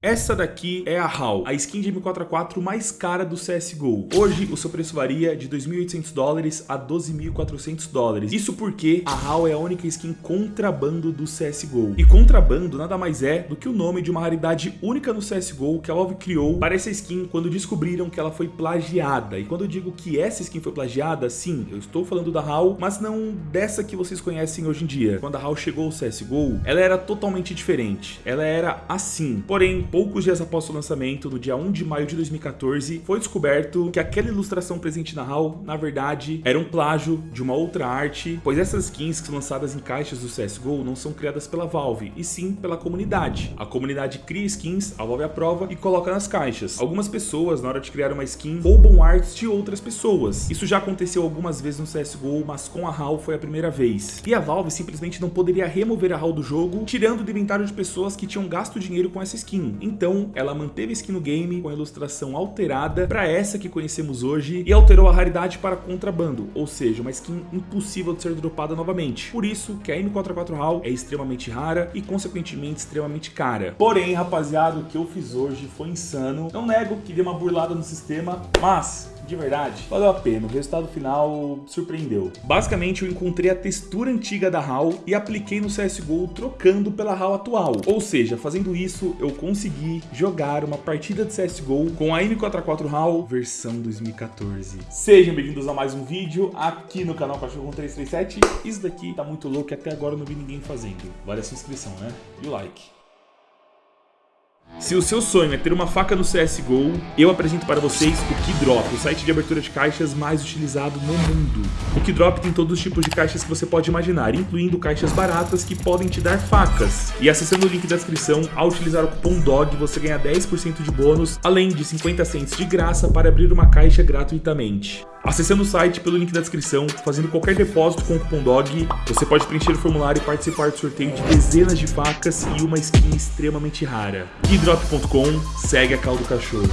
Essa daqui é a HAL, a skin de M4A4 mais cara do CSGO. Hoje, o seu preço varia de 2.800 dólares a 12.400 dólares. Isso porque a HAL é a única skin contrabando do CSGO. E contrabando nada mais é do que o nome de uma raridade única no CSGO que a Valve criou para essa skin quando descobriram que ela foi plagiada. E quando eu digo que essa skin foi plagiada, sim, eu estou falando da HAL, mas não dessa que vocês conhecem hoje em dia. Quando a HAL chegou ao CSGO, ela era totalmente diferente. Ela era assim. Porém, poucos dias após o lançamento, no dia 1 de maio de 2014, foi descoberto que aquela ilustração presente na HAL, na verdade, era um plágio de uma outra arte, pois essas skins que são lançadas em caixas do CSGO não são criadas pela Valve, e sim pela comunidade. A comunidade cria skins, a Valve aprova e coloca nas caixas. Algumas pessoas, na hora de criar uma skin, roubam artes de outras pessoas. Isso já aconteceu algumas vezes no CSGO, mas com a HAL foi a primeira vez. E a Valve simplesmente não poderia remover a HAL do jogo, tirando do inventário de pessoas que tinham gasto dinheiro com essa skin. Então, ela manteve a skin no game com a ilustração alterada para essa que conhecemos hoje e alterou a raridade para contrabando, ou seja, uma skin impossível de ser dropada novamente. Por isso que a M44 HAL é extremamente rara e consequentemente extremamente cara. Porém, rapaziada, o que eu fiz hoje foi insano. Não nego que dei uma burlada no sistema, mas de verdade, valeu a pena. O resultado final surpreendeu. Basicamente, eu encontrei a textura antiga da HAL e apliquei no CSGO trocando pela HAL atual. Ou seja, fazendo isso, eu consegui jogar uma partida de CSGO com a M44 HAL versão 2014. Sejam bem-vindos a mais um vídeo aqui no canal Cachorro 337. Isso daqui tá muito louco e até agora eu não vi ninguém fazendo. Vale a sua inscrição, né? E o like. Se o seu sonho é ter uma faca no CSGO, eu apresento para vocês o Keydrop, o site de abertura de caixas mais utilizado no mundo. O Keydrop tem todos os tipos de caixas que você pode imaginar, incluindo caixas baratas que podem te dar facas. E acessando o link da descrição, ao utilizar o cupom DOG, você ganha 10% de bônus, além de 50 cents de graça para abrir uma caixa gratuitamente. Acessando o site pelo link da descrição, fazendo qualquer depósito com o cupom DOG, você pode preencher o formulário e participar do sorteio de dezenas de facas e uma skin extremamente rara. Keydrop.com, segue a caldo cachorro.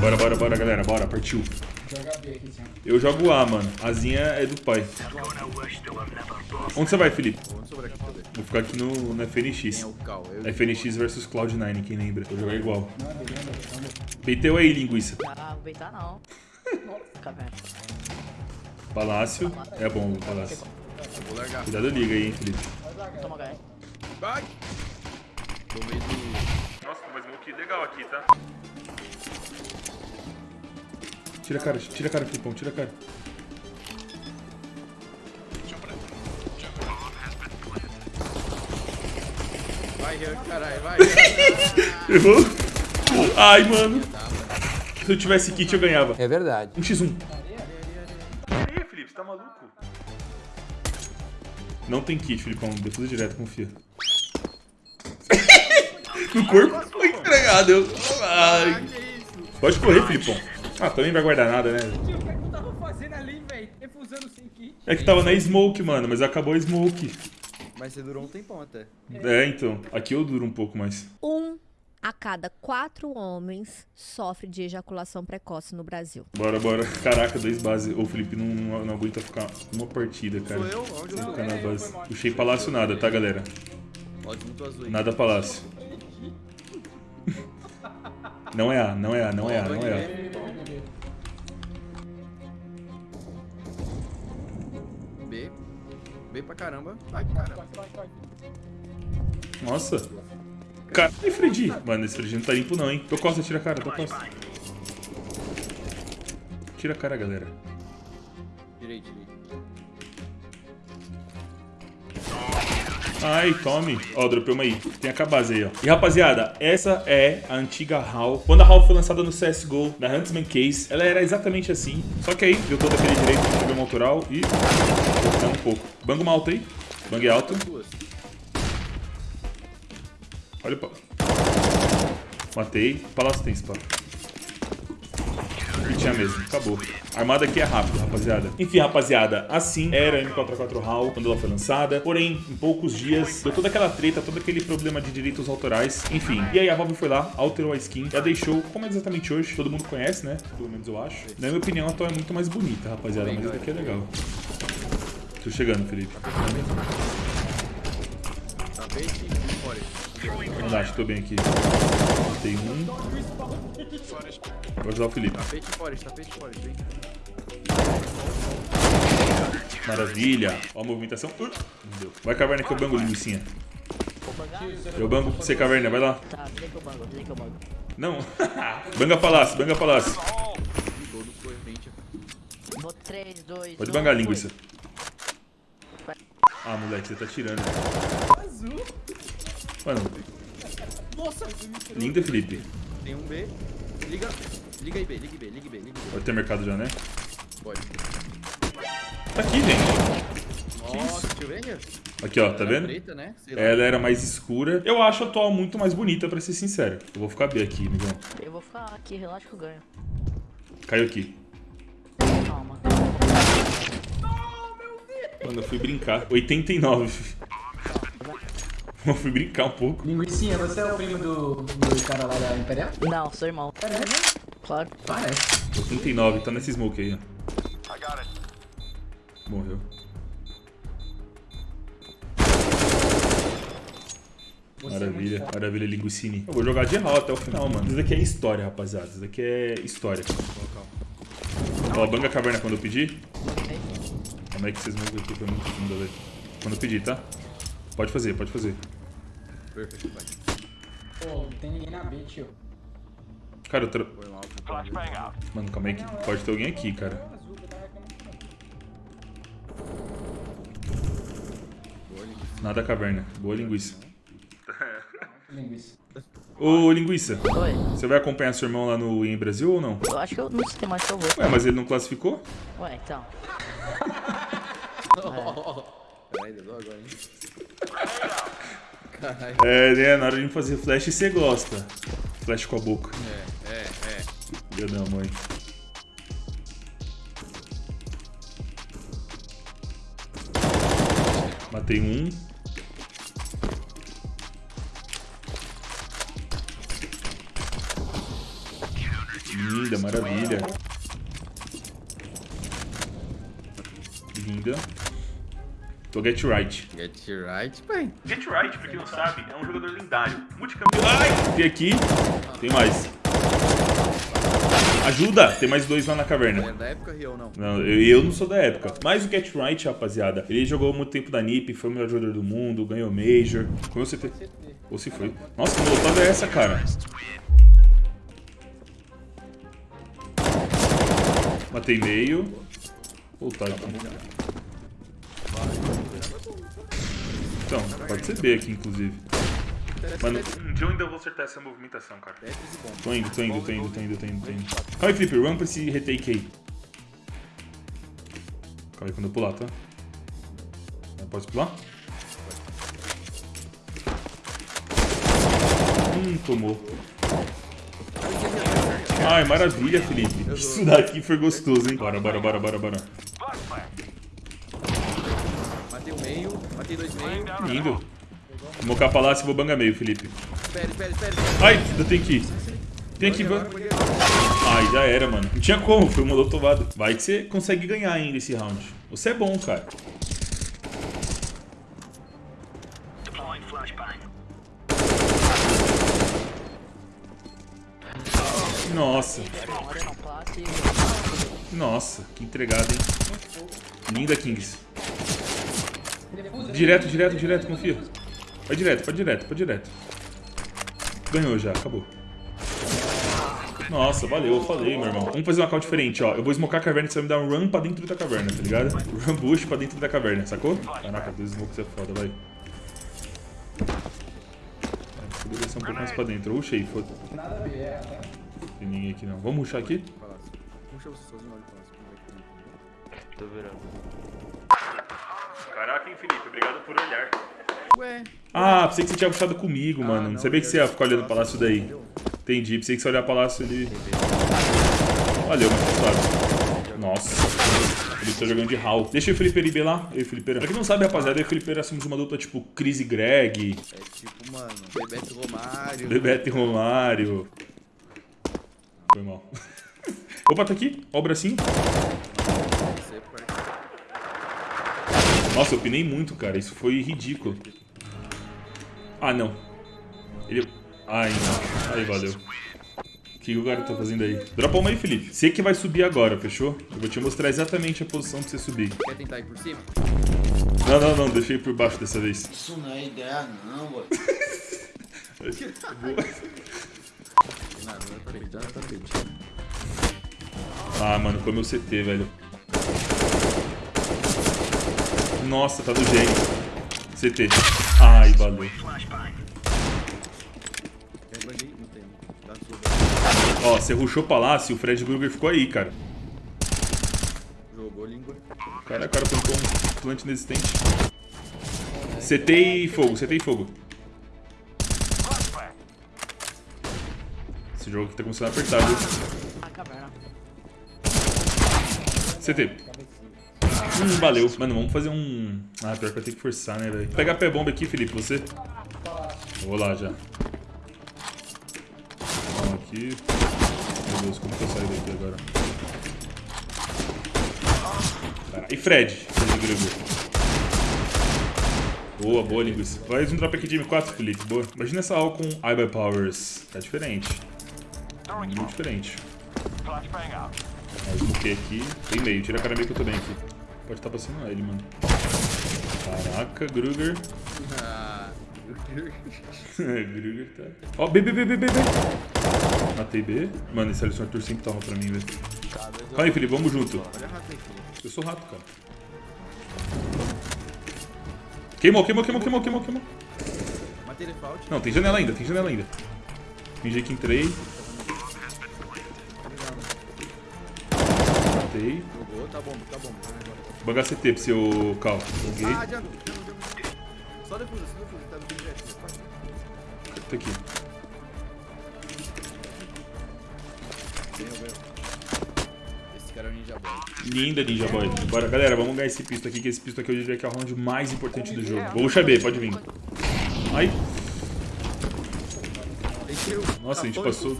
Bora, bora, bora, galera, bora, partiu. Eu jogo A, mano. Azinha é do pai. Onde você vai, Felipe? Vou ficar aqui no, no FNX. FNX versus Cloud9, quem lembra? Vou jogar igual. Beiteu aí, linguiça. Ah, vou beitar não. Nossa, velho. Palácio. É bom o palácio. Cuidado liga aí, hein, Felipe. Toma HE. Vai! Tomei do... Nossa, mas smoke legal aqui, tá? Tira a cara, tira a cara, Filipão, tira a cara. Vai, caralho, vai. Errou? Ai, mano. Se eu tivesse kit, eu ganhava. É verdade. 1x1. Aí, Felipe, você tá maluco? Não tem kit, Filipão. Defusa direto, confia. no corpo foi entregado. Eu... Ai. Pode correr, Filipão. Ah, também vai guardar nada, né? Tio, o que é que eu tava fazendo ali, velho? Refusando sem kit. É que tava na smoke, mano, mas acabou a smoke. Mas você durou um tempão até. É, então. Aqui eu duro um pouco mais. Um a cada quatro homens sofre de ejaculação precoce no Brasil. Bora, bora. Caraca, dois bases. O Felipe não, não aguenta ficar uma partida, cara. Sou eu? Onde eu? Ficar na base. Puxei palácio nada, tá, galera? Pode muito azul aí. Nada palácio. Não é A, não é A, não é A, não é A. caramba. Vai, caramba. Nossa. Cara, e Fredi? Mano, esse Fredi não tá limpo não, hein? Tô costa, tira a cara, tô costa. Tira a cara, galera. Ai, tome. Ó, dropei uma aí. Tem a base aí, ó. E, rapaziada, essa é a antiga HAL. Quando a HAL foi lançada no CSGO, na Huntsman Case, ela era exatamente assim. Só que aí, deu todo aquele direito de problema autoral e... Vou um pouco. Bang uma alta aí. Bang alto. Olha o. Matei. Palácio tem spa. Tinha mesmo. Acabou. A armada aqui é rápido, rapaziada. Enfim, rapaziada, assim era a M44 HAL quando ela foi lançada. Porém, em poucos dias, deu toda aquela treta, todo aquele problema de direitos autorais. Enfim, e aí a Valve foi lá, alterou a skin, já deixou, como é exatamente hoje, todo mundo conhece, né? Pelo menos eu acho. Na minha opinião, a atual é muito mais bonita, rapaziada. Mas essa aqui é legal. Tô chegando, Felipe. E fora. Relaxa, tô bem aqui. Tem um. Vou ajudar o Felipe. Tapete e fora, tapete e fora, vem. Maravilha. Ó a movimentação. Uh, não deu. Vai caverna que eu bango, linguicinha. Eu bango pra você, caverna. Vai lá. Tá, vem que eu bango, vem que eu bango. Não. banga palácio, banga palácio. Vou 3, 2, Pode bangar, linguiça. Ah, moleque, você tá tirando. Azul. Mano, Nossa, linda, Felipe. Tem um B. Liga. Liga aí, B, liga B, liga B, liga B. Pode ter mercado já, né? Pode. Tá aqui, gente. Nossa, deixa eu ver aqui. Ó, tá Era vendo? Preta, né? Ela era mais escura. Eu acho a atual muito mais bonita, pra ser sincero. Eu vou ficar B aqui, amigão. Eu vou ficar aqui, relaxa que eu ganho. Caiu aqui. Calma. Mano, eu fui brincar. 89. Eu fui brincar um pouco. Linguicinha, você é o primo do, do cara lá da Imperial? Não, sou irmão. É mesmo? Claro. Parece. 89, tá nesse smoke aí, ó. Morreu. Maravilha, maravilha, linguicine. Eu vou jogar de hall até o final, mano. Isso daqui é história, rapaziada. Isso daqui é história. Ó, banga a caverna quando eu pedir. Como é que vocês vão ver aqui? Foi muito fundo, velho. Quando eu pedir, tá? Pode fazer, pode fazer. Perfeito, vai. Pô, não tem ninguém na B, tio. Cara, eu tra... Mano, calma aí que pode ter alguém aqui, cara. Linguiça. Nada caverna. Boa linguiça. Linguiça. Ô, linguiça, Oi. você vai acompanhar seu irmão lá no em Brasil ou não? Eu acho que eu não sei mais que eu vou. Ué, mas ele não classificou? Ué, então. Caralho, deu agora, hein? É, né? Na hora de fazer flash você gosta. Flash com a boca. É, é, é. Meu da mãe. Matei um. Linda, maravilha. Linda. Tô get right. Get right, pai. Get Right, pra quem não sabe, é um jogador lendário. Multicampeão. Ai! Tem aqui. Tem mais. Ajuda! Tem mais dois lá na caverna. É da época real, não. Não, eu, eu não sou da época. Mas o Get Right, rapaziada, ele jogou muito tempo da NiP, foi o melhor jogador do mundo, ganhou Major. Comeu CT. Ou se foi. Nossa, que molotov é essa, cara? Matei meio. Voltar aqui. Então, pode ser B aqui, inclusive. Mano, eu ainda vou acertar essa movimentação, cara. Tô indo, tô indo, tô indo, tô indo, tô indo, tô indo. Calma aí, Flipper, run pra esse retake aí. Calma aí quando eu pular, tá? Posso pular? Hum, tomou. Ai, maravilha, Felipe. Isso daqui foi gostoso, hein? Bora, bora, bora, bora, bora. Matei o meio, matei dois meio. Lindo. Vou mocar palácio e vou bangar meio, Felipe. Espere, espere, espere. Ai, ainda tem que ir. Tem que ir. Ai, já era, mano. Não tinha como, foi um molotovado. Vai que você consegue ganhar ainda esse round. Você é bom, cara. Nossa, nossa, que entregada, hein? Linda, Kings. Direto, direto, direto, confia. Vai direto, pode direto, pode direto. Ganhou já, acabou. Nossa, valeu, eu falei, meu irmão. Vamos fazer uma call diferente, ó. Eu vou smocar a caverna e você vai me dar um run pra dentro da caverna, tá ligado? Run bush pra dentro da caverna, sacou? Caraca, dois smokes é foda, vai. Vai, Poderia ser um pouco mais pra dentro. Rushei, foda. Nada a ver? Tem ninguém aqui não. Vamos rushar aqui? Puxa você sozinho, olha o que Tô virando. Caraca, hein, Felipe? Obrigado por olhar. Ué. Ah, pensei que você tinha puxado comigo, Ah, mano. Não não, sabia que você ia ficar olhando o palácio, daí. Entendi, pensei que você ia olhar o palácio ali. Valeu, tá suave. Nossa. Ele tá jogando de Hal. Deixa o Felipe ir lá. Eu e o Felipe. Pra quem não sabe, rapaziada, eu e o Felipe assumimos uma dupla tipo Chris e Greg, É tipo, mano, Bebeto Romário. Bebeto e Romário. Foi mal. Opa, tá aqui. Ó o bracinho. Você, parceiro. Nossa, eu pinei muito, cara. Isso foi ridículo. Ah, não. Ele... Ai, não. Aí, valeu. O que o cara tá fazendo aí? Dropa uma aí, Felipe. Você que vai subir agora, fechou? Eu vou te mostrar exatamente a posição pra você subir. Quer tentar ir por cima? Não, não, não. Deixei por baixo dessa vez. Isso não é ideia não, boy. É é. Ah, mano, como eu CT, velho. Nossa, tá do gênio. CT. Ai, valeu. Ó, você rushou o palácio, o Fred Krueger ficou aí, cara. Jogou língua. Cara, o cara plantou um plant inexistente. CT e fogo, CT e fogo. Esse jogo aqui tá começando a apertar, viu? CT. Hum, valeu. Mano, vamos fazer um... Ah, pior que vai ter que forçar, né, velho? Pegar pé bomba aqui, Felipe, você? Vou lá já. Vamos aqui. Meu Deus, como que eu saio daqui agora? E Fred? Boa, boa linguiça. Vai um drop aqui de M4, Felipe. Boa. Imagina essa aula com iBuy Powers. Tá diferente. Muito diferente. Ó, smokei aqui. Tem meio. Tira a cara meio que eu tô bem aqui. Pode estar passando ele, mano. Caraca, Gruger. Ah. Gruger tá. Ó, B, B, B, B, B, B. Matei B. Mano, esse Alisson Arthur sempre tava pra mim, velho. Calma aí, Felipe, vamos junto. Olha aí. Eu sou rato, cara. Queimou, queimou, queimou, queimou, queimou, queimou. Matei. Não, tem janela ainda, tem janela ainda. Fingi que entrei. Matei. Jogou, tá bom, tá bom. Banga CT pra seu Cal. Ah, Django, Django. Só depois, só depois, tá no direto. Tá aqui. Ganhou, ganhou. Esse cara é o Ninja Boy. Linda Ninja Boy. Bora, galera, vamos ganhar esse pisto aqui, que esse pisto aqui eu diria que é o round mais importante do jogo. Vou rushar B, pode vir. Ai, nossa, a gente passou.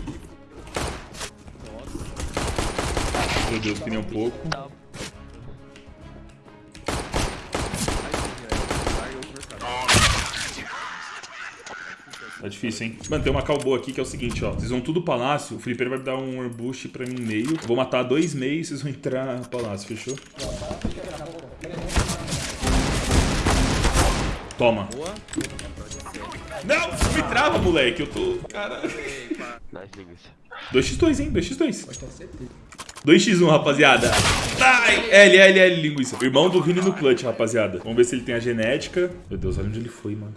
Meu Deus, pneu um pouco. Difícil, hein? Mano, tem uma calboa aqui que é o seguinte, ó. Vocês vão tudo palácio, o Felipe vai dar um ambush pra mim meio. Eu vou matar dois meios e vocês vão entrar no palácio, fechou? Toma. Boa. Não, me trava, moleque. Eu tô... Caralho. 2x2, hein? 2x2. 2x1, rapaziada. Ai, L, L, L, linguiça. Irmão do Vini no clutch, rapaziada. Vamos ver se ele tem a genética. Meu Deus, olha onde ele foi, mano.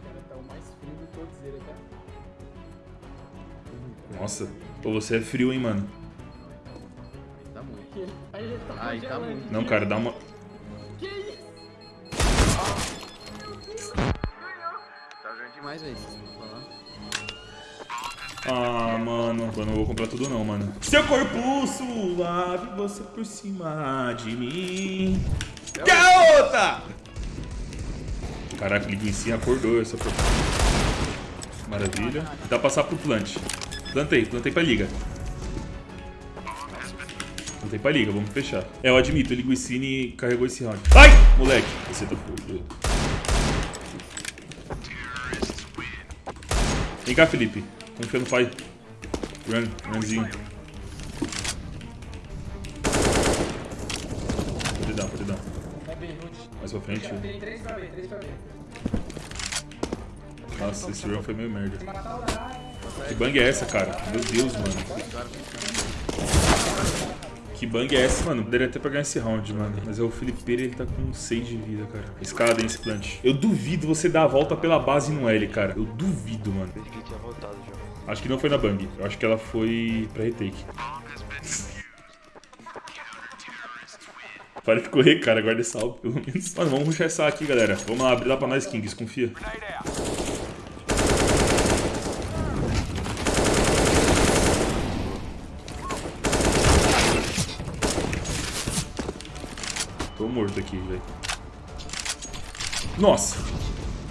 Nossa. Pô, você é frio, hein, mano. Tá muito. Aí ele tá tá muito. Não, cara, dá uma... Tá jogando demais, velho. Ah, mano. Eu não vou comprar tudo não, mano. Seu corpo suave, você por cima de mim. Garota! Caraca, linguiça acordou essa porra. Maravilha. Dá pra passar pro plant. Plantei, plantei pra liga. Plantei pra liga, vamos fechar. É, eu admito, o Linguicine carregou esse round. Ai! Moleque, você tá fogo. Vem cá, Felipe. Confia no pai. Run, runzinho. Pode dar, pode dar. Mais pra frente. Tem 3 pra B, 3 pra B. Nossa, esse run foi meio merda. Que bang é essa, cara? Meu Deus, mano. Que bang é essa, mano? Poderia até pegar esse round, mano. Mas é o Felipe, ele tá com 6 de vida, cara. Escada, hein, esse plant. Eu duvido você dar a volta pela base no L, cara. Eu duvido, mano. Acho que não foi na bang. Eu acho que ela foi pra retake. Para de correr, cara. Guarda essa alvo, pelo menos. Mano, vamos rushar essa aqui, galera. Vamos lá, abrir lá pra nós, Kings. Confia. Morto aqui, velho. Nossa!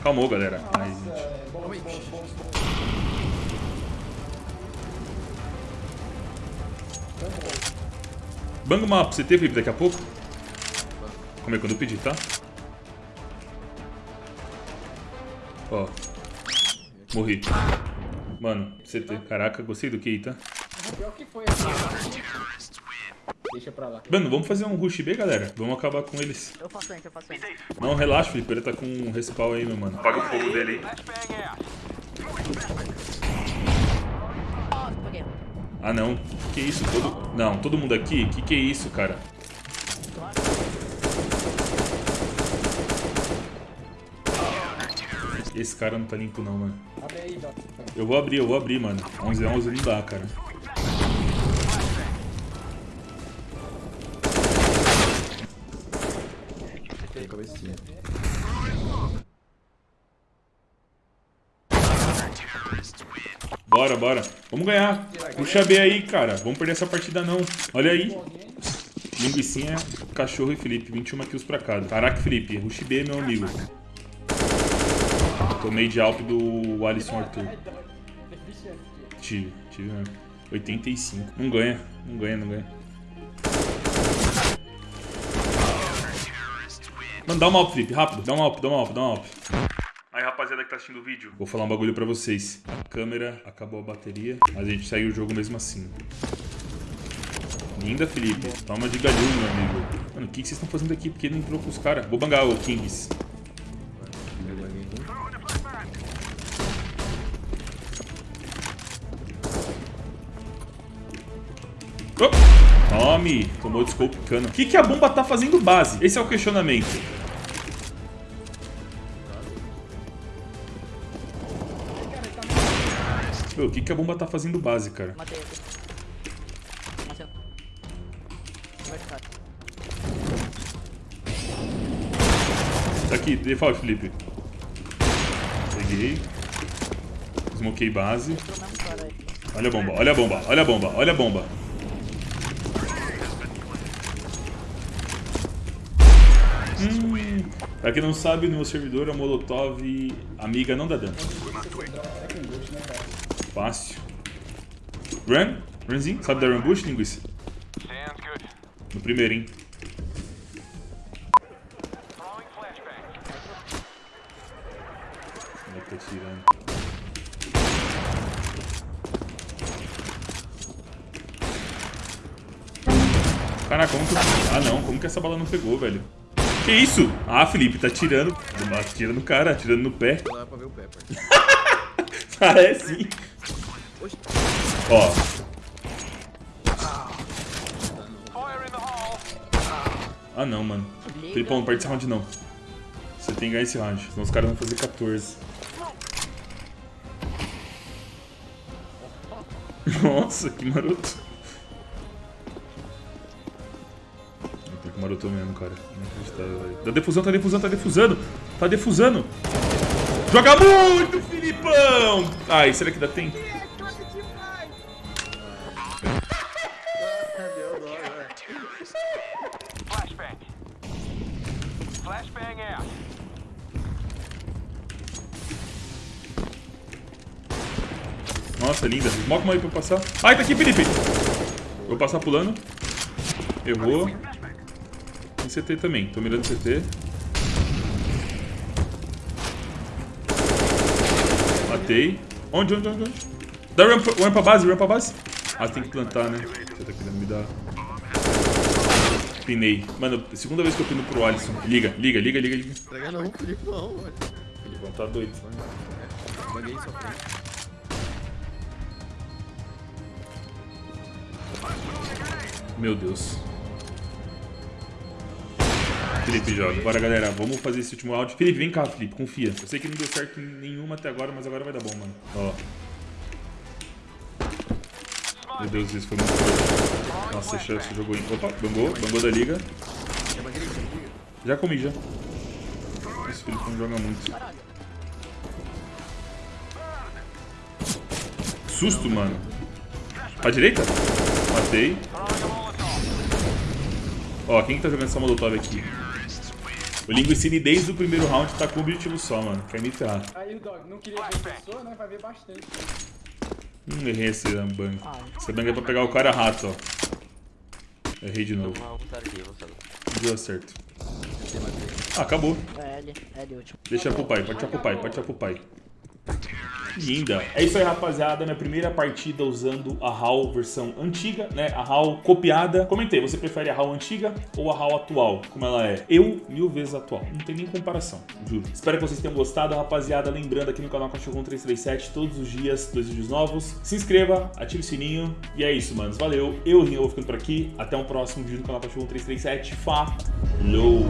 Calmou, galera. Ai, gente. É. Banga uma pra você ter, Felipe, daqui a pouco. Como é quando eu pedir, tá? Ó. Morri. Mano, ter. Caraca, gostei do QI, tá? Pior que foi assim. Deixa pra lá. Mano, vamos fazer um rush B, galera? Vamos acabar com eles. Eu faço antes, eu faço antes. Não, relaxa, Felipe. Ele tá com um respawn aí, meu mano. Apaga o fogo dele aí. Ah, não. Que isso? Todo... Não, todo mundo aqui? Que que é isso, cara? Esse cara não tá limpo não, mano. Abre aí, Doc. Eu vou abrir, eu vou abrir, mano. 11 a 11 não dá, cara. Tem cabecinha. Bora, bora. Vamos ganhar. Puxa B aí, cara. Vamos perder essa partida não. Olha aí. Linguicinha, cachorro e Felipe. 21 kills pra cada. Caraca, Felipe. Rush B, meu amigo. Tomei de alp do Alisson Arthur. Tive, tive mesmo. 85. Não ganha, não ganha, não ganha. Mano, dá uma alp, Felipe, rápido. Dá uma alp, dá uma alp, dá uma alp. Aí, rapaziada que tá assistindo o vídeo, vou falar um bagulho pra vocês. A câmera acabou a bateria, mas a gente saiu o jogo mesmo assim. Linda, Felipe. Toma de galhão, meu amigo. Mano, o que, que vocês estão fazendo aqui? Porque ele entrou com os caras. Vou bangar o Kings. Oh! Tome! Tomou de scope cano. O que, que a bomba tá fazendo base? Esse é o questionamento. Meu, o que, que a bomba tá fazendo base, cara? Matei. Matei. Tá aqui, default, Felipe. Peguei. Smokei base. Olha a bomba, olha a bomba, olha a bomba, olha a bomba. Hum, pra quem não sabe, no meu servidor a Molotov amiga não dá dano. Fácil. Run? Runzinho? Sabe dar run bush, linguiça? No primeiro, hein? Como é que tá tirando? Caraca, como que... Ah, não. Como que essa bala não pegou, velho? Que isso? Ah, Felipe, tá tirando. Atira no cara, atirando no pé. Não dá pra ver o pé, parceiro. Parece sim. Ó. Ah, não, mano. Felipão, não perde esse round, não. Você tem que ganhar esse round, senão os caras vão fazer 14. Nossa, que maroto. Puta, que maroto mesmo, cara. Inacreditável, velho. Tá defusão, tá defusando, tá defusando. Tá defusando. Joga muito, Filipão! Ai, será que dá tempo? Nossa, linda. Smoke uma aí pra eu passar. Ai, tá aqui, Felipe. Vou passar pulando. Errou. Tem CT também. Tô mirando CT. Matei. Onde, onde, onde, onde? Dá pra- run pra base, run pra base. Ah, tem que plantar, né? Você tá querendo me dar... Pinei. Mano, segunda vez que eu pino pro Alisson. Liga, liga, liga, liga, liga. Entrega não, Felipe, não, velho. Filipão tá doido. Baguei só frente. Meu Deus. Felipe joga. Bora, galera. Vamos fazer esse último round. Felipe, vem cá, Felipe. Confia. Eu sei que não deu certo nenhuma até agora, mas agora vai dar bom, mano. Ó. Meu Deus, isso foi muito. Nossa, chance jogou em. Opa, bangou. Bangou da liga. Já comi, já. Esse Felipe não joga muito. Susto, mano. Pra direita? Matei. Ó, quem que tá jogando essa molotov aqui? O Linguicine desde o primeiro round tá com um objetivo só, mano. Quer me ferrar. Aí o Dog não queria ver pessoa, né? Vai ver bastante. Hum, errei esse bang. Ah, Esse bang é pra pegar o cara rato, ó. Errei de novo. Deu certo. Ah, acabou. é L, L último. Deixa pro pai, pode tirar pro pai, pode tirar pro pai. Linda. É isso aí, rapaziada. Minha primeira partida usando a HAL versão antiga, né? A HAL copiada. Comentei, você prefere a HAL antiga ou a HAL atual? Como ela é? Eu, mil vezes atual. Não tem nem comparação, juro. Espero que vocês tenham gostado, rapaziada. Lembrando aqui no canal Cachorro 337, todos os dias, dois vídeos novos. Se inscreva, ative o sininho. E é isso, manos. Valeu. Eu, Rinho, vou ficando por aqui. Até um próximo vídeo no canal Cachorro 337. Falou!